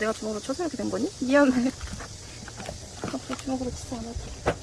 내가 주먹으로 쳐서 이렇게 된 거니? 미안해. 앞으로 주먹으로 치지 않아도